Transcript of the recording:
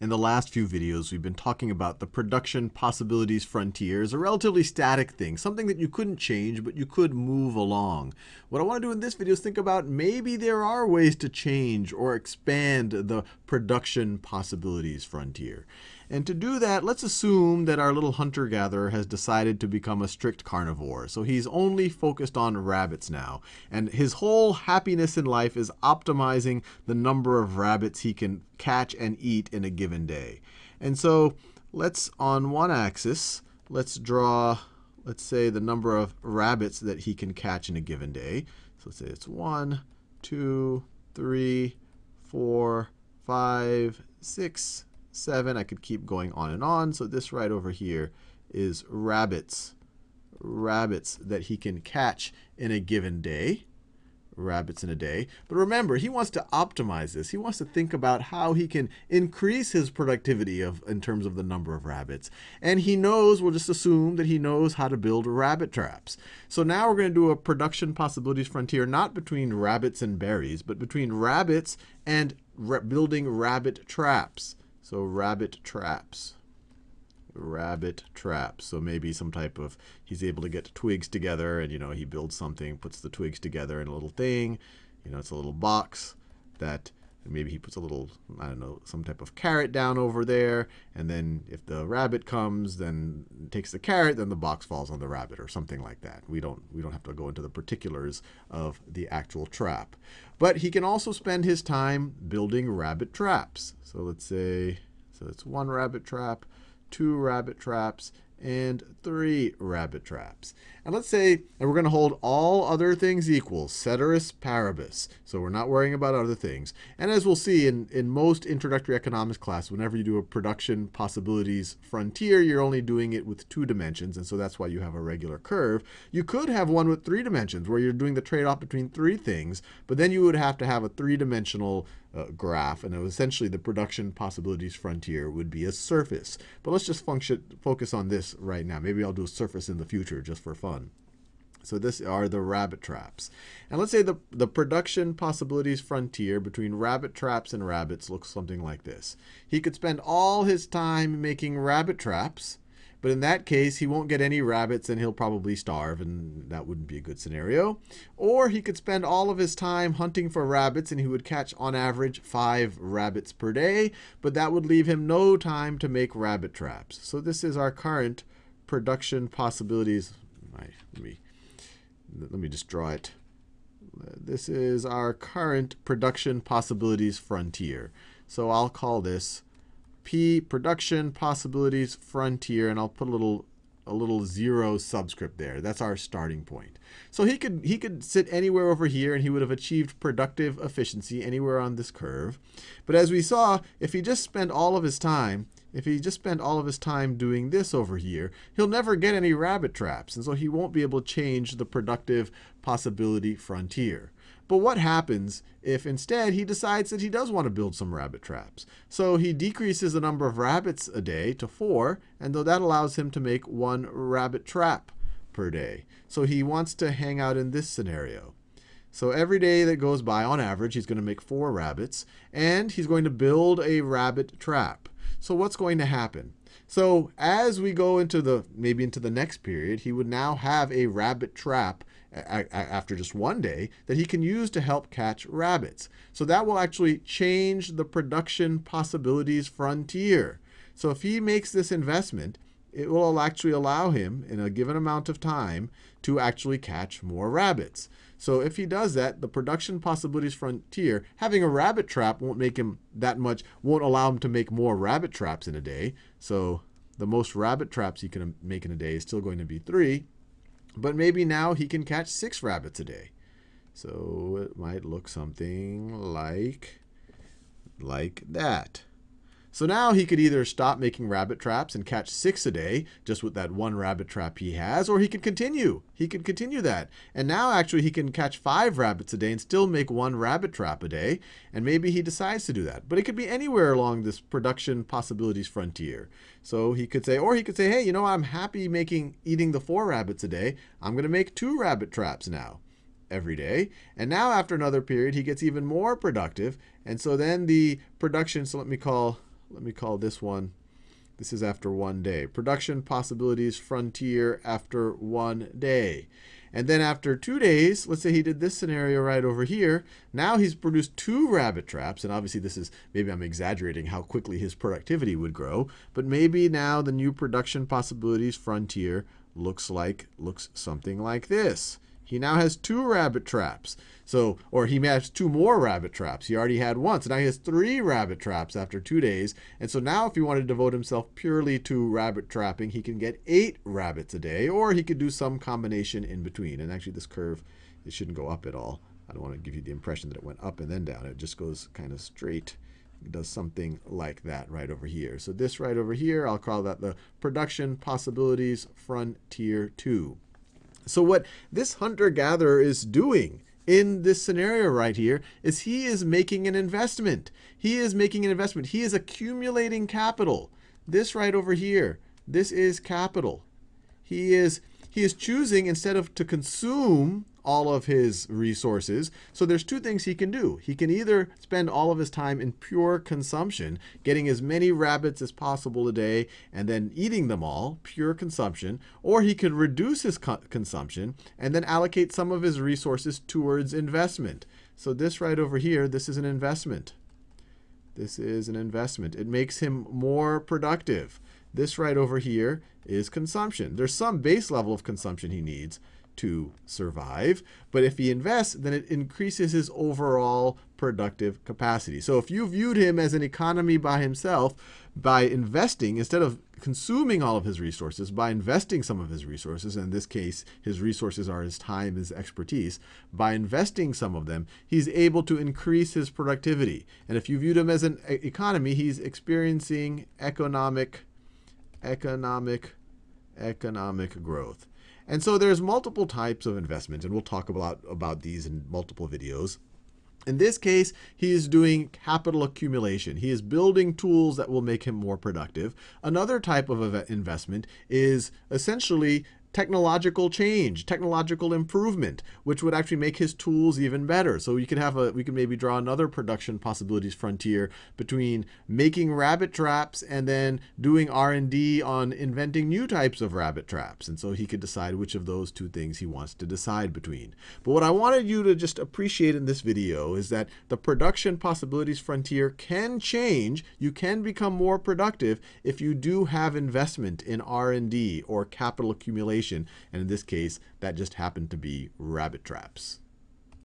In the last few videos, we've been talking about the production possibilities frontier as a relatively static thing, something that you couldn't change, but you could move along. What I want to do in this video is think about maybe there are ways to change or expand the production possibilities frontier. And to do that, let's assume that our little hunter-gatherer has decided to become a strict carnivore. So he's only focused on rabbits now. And his whole happiness in life is optimizing the number of rabbits he can catch and eat in a given day. And so let's, on one axis, let's draw, let's say, the number of rabbits that he can catch in a given day. So let's say it's one, two, three, four, five, six, 7. I could keep going on and on. So this right over here is rabbits, rabbits that he can catch in a given day rabbits in a day. But remember, he wants to optimize this. He wants to think about how he can increase his productivity of in terms of the number of rabbits. And he knows, we'll just assume that he knows how to build rabbit traps. So now we're going to do a production possibilities frontier, not between rabbits and berries, but between rabbits and building rabbit traps. So rabbit traps. Rabbit traps. So maybe some type of, he's able to get twigs together and, you know, he builds something, puts the twigs together in a little thing. You know, it's a little box that maybe he puts a little, I don't know, some type of carrot down over there. And then if the rabbit comes, then takes the carrot, then the box falls on the rabbit or something like that. We don't, we don't have to go into the particulars of the actual trap. But he can also spend his time building rabbit traps. So let's say, so it's one rabbit trap, two rabbit traps, and three rabbit traps. And let's say, and we're going to hold all other things equal, ceteris paribus. So we're not worrying about other things. And as we'll see in, in most introductory economics class, whenever you do a production possibilities frontier, you're only doing it with two dimensions. And so that's why you have a regular curve. You could have one with three dimensions where you're doing the trade-off between three things, but then you would have to have a three-dimensional uh, graph. And essentially, the production possibilities frontier would be a surface. But let's just function, focus on this right now. Maybe I'll do a surface in the future just for fun. So this are the rabbit traps. And let's say the, the production possibilities frontier between rabbit traps and rabbits looks something like this. He could spend all his time making rabbit traps, but in that case, he won't get any rabbits and he'll probably starve, and that wouldn't be a good scenario. Or he could spend all of his time hunting for rabbits and he would catch, on average, five rabbits per day, but that would leave him no time to make rabbit traps. So this is our current production possibilities. Let me let me just draw it. This is our current production possibilities frontier. So I'll call this P production possibilities frontier, and I'll put a little a little zero subscript there. That's our starting point. So he could he could sit anywhere over here and he would have achieved productive efficiency anywhere on this curve. But as we saw, if he just spent all of his time if he just spent all of his time doing this over here, he'll never get any rabbit traps, and so he won't be able to change the productive possibility frontier. But what happens if instead he decides that he does want to build some rabbit traps? So he decreases the number of rabbits a day to four, and though that allows him to make one rabbit trap per day. So he wants to hang out in this scenario. So every day that goes by, on average, he's going to make four rabbits, and he's going to build a rabbit trap. So what's going to happen? So as we go into the maybe into the next period, he would now have a rabbit trap after just one day that he can use to help catch rabbits. So that will actually change the production possibilities frontier. So if he makes this investment, it will actually allow him in a given amount of time to actually catch more rabbits. So if he does that, the production possibilities frontier, having a rabbit trap won't make him that much, won't allow him to make more rabbit traps in a day. So the most rabbit traps he can make in a day is still going to be three. But maybe now he can catch six rabbits a day. So it might look something like, like that. So now he could either stop making rabbit traps and catch six a day, just with that one rabbit trap he has, or he could continue. He could continue that. And now actually he can catch five rabbits a day and still make one rabbit trap a day. And maybe he decides to do that. But it could be anywhere along this production possibilities frontier. So he could say, or he could say, hey, you know, I'm happy making eating the four rabbits a day. I'm going to make two rabbit traps now every day. And now after another period, he gets even more productive. And so then the production, so let me call let me call this one, this is after one day. Production possibilities frontier after one day. And then after two days, let's say he did this scenario right over here. Now he's produced two rabbit traps. And obviously this is, maybe I'm exaggerating how quickly his productivity would grow. But maybe now the new production possibilities frontier looks like, looks something like this. He now has two rabbit traps. So, or he has two more rabbit traps. He already had one. So now he has three rabbit traps after two days. And so now if he wanted to devote himself purely to rabbit trapping, he can get eight rabbits a day, or he could do some combination in between. And actually this curve, it shouldn't go up at all. I don't want to give you the impression that it went up and then down. It just goes kind of straight. Does something like that right over here. So this right over here, I'll call that the production possibilities frontier 2. So what this hunter-gatherer is doing in this scenario right here is he is making an investment. He is making an investment. He is accumulating capital. This right over here, this is capital. He is he is choosing instead of to consume all of his resources. So there's two things he can do. He can either spend all of his time in pure consumption, getting as many rabbits as possible a day and then eating them all, pure consumption, or he could reduce his co consumption and then allocate some of his resources towards investment. So this right over here, this is an investment. This is an investment. It makes him more productive. This right over here is consumption. There's some base level of consumption he needs, to survive. But if he invests, then it increases his overall productive capacity. So if you viewed him as an economy by himself, by investing, instead of consuming all of his resources, by investing some of his resources, in this case, his resources are his time, his expertise, by investing some of them, he's able to increase his productivity. And if you viewed him as an economy, he's experiencing economic, economic, economic growth. And so there's multiple types of investment, and we'll talk about, about these in multiple videos. In this case, he is doing capital accumulation. He is building tools that will make him more productive. Another type of investment is essentially technological change, technological improvement, which would actually make his tools even better. So we could have a, we could maybe draw another production possibilities frontier between making rabbit traps and then doing R&D on inventing new types of rabbit traps. And so he could decide which of those two things he wants to decide between. But what I wanted you to just appreciate in this video is that the production possibilities frontier can change. You can become more productive if you do have investment in R&D or capital accumulation and in this case, that just happened to be rabbit traps.